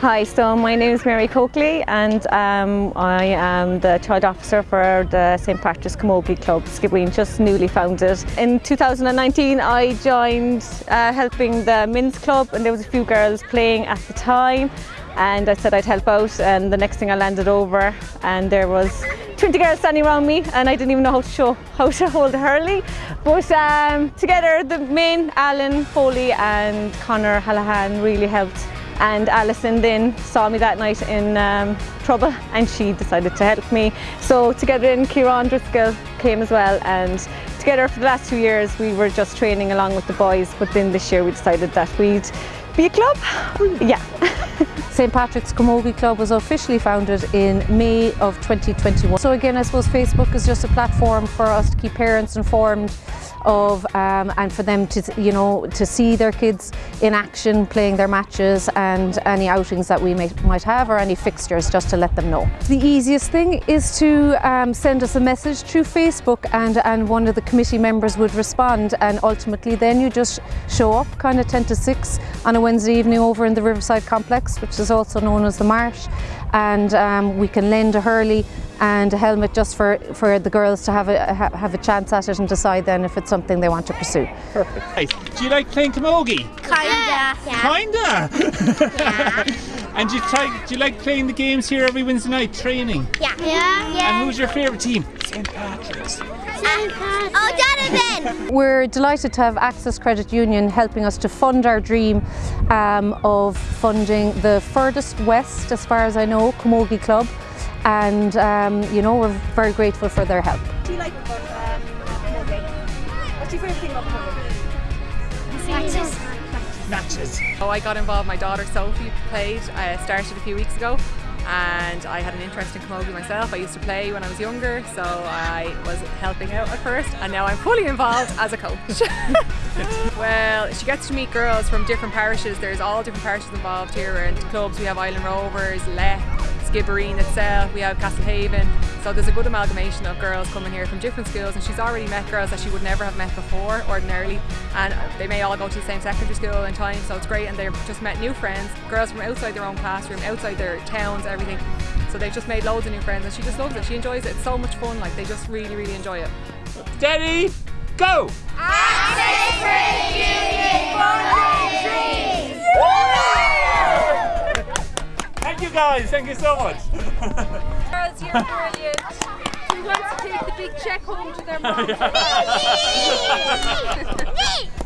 Hi, so my name is Mary Coakley and um, I am the child officer for the St Patrick's Camogie Club, Skibbereen, just newly founded. In 2019 I joined uh, helping the men's club and there was a few girls playing at the time and I said I'd help out and the next thing I landed over and there was 20 girls standing around me and I didn't even know how to show how to hold a hurley but um, together the main Alan Foley and Connor Hallahan really helped and Alison then saw me that night in um, trouble and she decided to help me. So together in Kieran Driscoll came as well and together for the last two years we were just training along with the boys but then this year we decided that we'd be a club. Yeah. St Patrick's Camogie Club was officially founded in May of 2021. So again I suppose Facebook is just a platform for us to keep parents informed of um, and for them to you know to see their kids in action playing their matches and any outings that we may, might have or any fixtures just to let them know. The easiest thing is to um, send us a message through Facebook and, and one of the committee members would respond and ultimately then you just show up kind of 10 to 6 on a Wednesday evening over in the Riverside Complex which is also known as the Marsh and um, we can lend a hurley and a helmet just for, for the girls to have a, have a chance at it and decide then if it's something they want to pursue. Perfect. Hey, do you like playing camogie? Kinda. Kinda? Yeah. and do you, try, do you like playing the games here every Wednesday night, training? Yeah. Yeah. And who's your favourite team? St Patrick's. Oh, Jonathan! We're delighted to have Access Credit Union helping us to fund our dream um, of funding the furthest west, as far as I know, Camogie Club and um, you know we're very grateful for their help. Do you like about um, What's your favourite thing about Camogie? Matches. Matches. Oh, I got involved, my daughter Sophie played, I started a few weeks ago and I had an interest in camogie myself. I used to play when I was younger, so I was helping out at first, and now I'm fully involved as a coach. well, she gets to meet girls from different parishes. There's all different parishes involved here, and clubs. We have Ilen Rovers, Leck, Skibbereen itself, we have Castlehaven. So there's a good amalgamation of girls coming here from different schools and she's already met girls that she would never have met before ordinarily and they may all go to the same secondary school in time so it's great and they've just met new friends, girls from outside their own classroom, outside their towns, everything. So they've just made loads of new friends and she just loves it, she enjoys it, it's so much fun, like they just really, really enjoy it. Steady, go! Access Credit Union you guys, thank you so much. Girls, you're brilliant. Who wants to take the big check home to their mom? Me! Me!